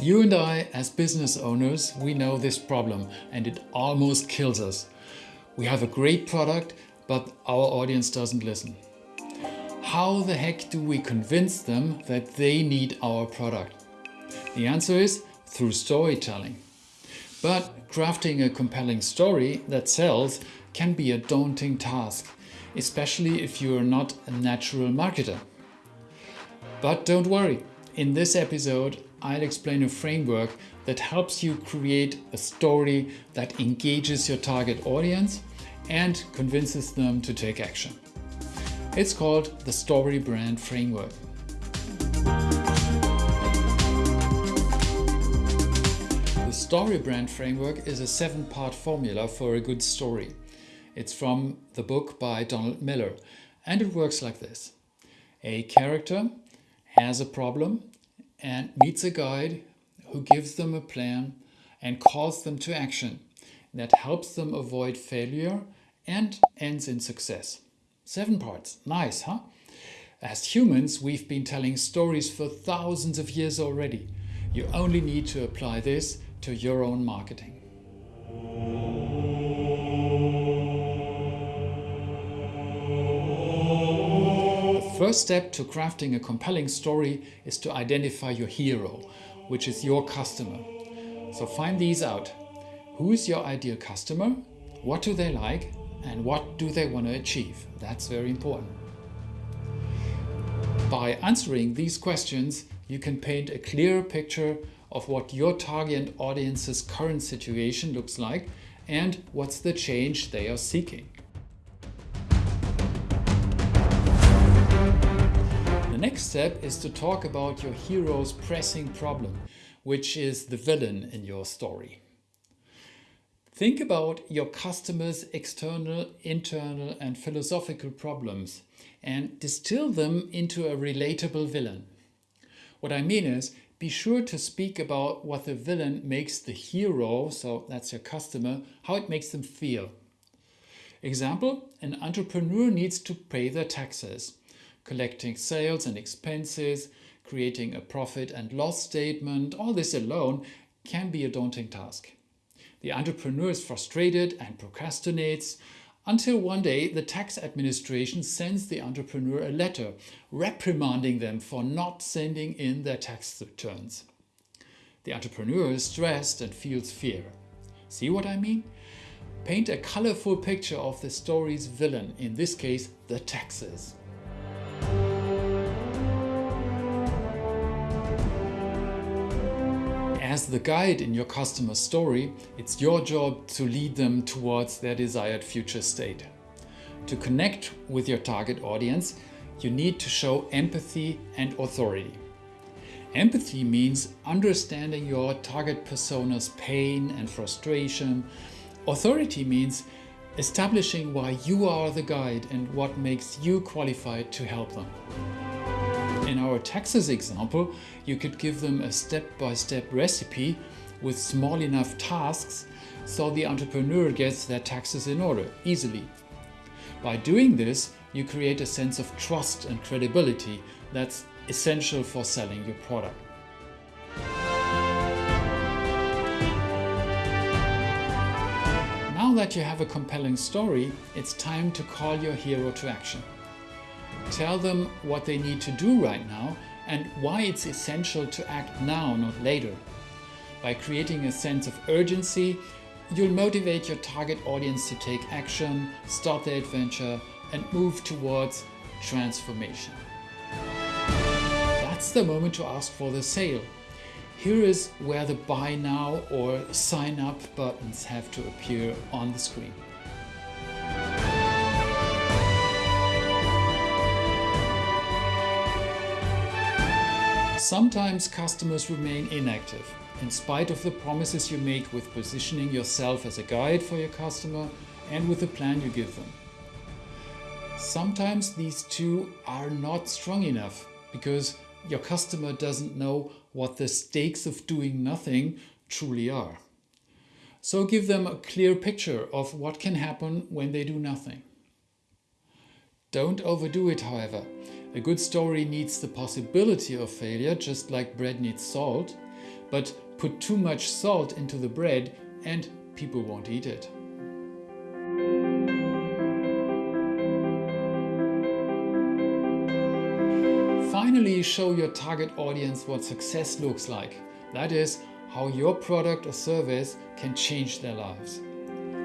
You and I, as business owners, we know this problem and it almost kills us. We have a great product, but our audience doesn't listen. How the heck do we convince them that they need our product? The answer is through storytelling. But crafting a compelling story that sells can be a daunting task, especially if you are not a natural marketer. But don't worry, in this episode I'll explain a framework that helps you create a story that engages your target audience and convinces them to take action. It's called the Story Brand Framework. The Story Brand Framework is a seven-part formula for a good story. It's from the book by Donald Miller and it works like this. A character has a problem and meets a guide who gives them a plan and calls them to action that helps them avoid failure and ends in success. Seven parts. Nice, huh? As humans, we've been telling stories for thousands of years already. You only need to apply this to your own marketing. First step to crafting a compelling story is to identify your hero, which is your customer. So find these out. Who is your ideal customer? What do they like? And what do they want to achieve? That's very important. By answering these questions, you can paint a clear picture of what your target audience's current situation looks like and what's the change they are seeking. Next step is to talk about your hero's pressing problem, which is the villain in your story. Think about your customer's external, internal and philosophical problems and distill them into a relatable villain. What I mean is, be sure to speak about what the villain makes the hero, so that's your customer, how it makes them feel. Example, an entrepreneur needs to pay their taxes collecting sales and expenses, creating a profit and loss statement, all this alone can be a daunting task. The entrepreneur is frustrated and procrastinates until one day the tax administration sends the entrepreneur a letter reprimanding them for not sending in their tax returns. The entrepreneur is stressed and feels fear. See what I mean? Paint a colorful picture of the story's villain, in this case the taxes. As the guide in your customer story, it's your job to lead them towards their desired future state. To connect with your target audience, you need to show empathy and authority. Empathy means understanding your target persona's pain and frustration. Authority means establishing why you are the guide and what makes you qualified to help them. In our taxes example, you could give them a step-by-step -step recipe with small enough tasks so the entrepreneur gets their taxes in order easily. By doing this, you create a sense of trust and credibility that's essential for selling your product. Now that you have a compelling story, it's time to call your hero to action. Tell them what they need to do right now and why it's essential to act now, not later. By creating a sense of urgency, you'll motivate your target audience to take action, start their adventure and move towards transformation. That's the moment to ask for the sale. Here is where the buy now or sign up buttons have to appear on the screen. Sometimes customers remain inactive, in spite of the promises you make with positioning yourself as a guide for your customer and with the plan you give them. Sometimes these two are not strong enough because your customer doesn't know what the stakes of doing nothing truly are. So give them a clear picture of what can happen when they do nothing. Don't overdo it, however. A good story needs the possibility of failure, just like bread needs salt. but put too much salt into the bread and people won't eat it. Finally, show your target audience what success looks like. That is, how your product or service can change their lives.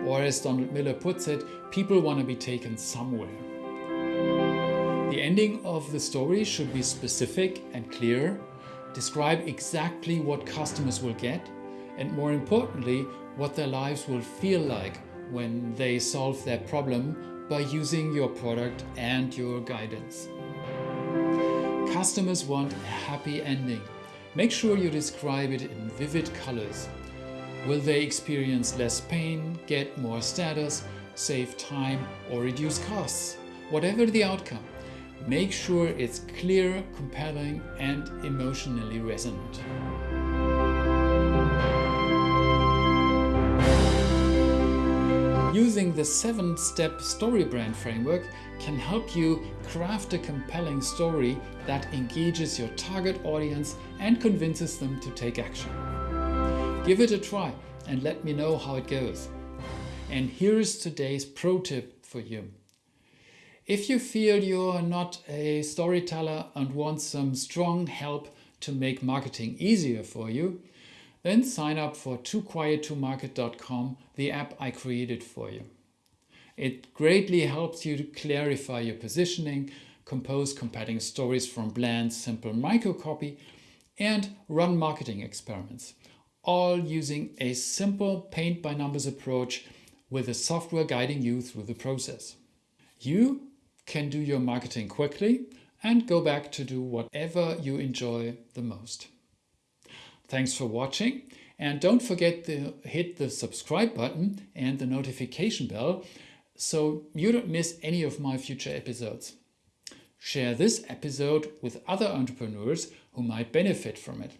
Or as Donald Miller puts it, people want to be taken somewhere. The ending of the story should be specific and clear, describe exactly what customers will get, and more importantly, what their lives will feel like when they solve their problem by using your product and your guidance. Customers want a happy ending. Make sure you describe it in vivid colors. Will they experience less pain, get more status, save time or reduce costs? Whatever the outcome, make sure it's clear, compelling and emotionally resonant. Using the 7-step story brand framework can help you craft a compelling story that engages your target audience and convinces them to take action. Give it a try and let me know how it goes. And here is today's pro tip for you. If you feel you're not a storyteller and want some strong help to make marketing easier for you, then sign up for tooquiet2market.com, the app I created for you. It greatly helps you to clarify your positioning, compose compelling stories from bland, simple microcopy, and run marketing experiments, all using a simple paint-by-numbers approach with a software guiding you through the process. You can do your marketing quickly and go back to do whatever you enjoy the most. Thanks for watching and don't forget to hit the subscribe button and the notification bell so you don't miss any of my future episodes. Share this episode with other entrepreneurs who might benefit from it.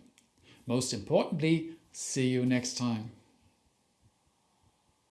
Most importantly, see you next time.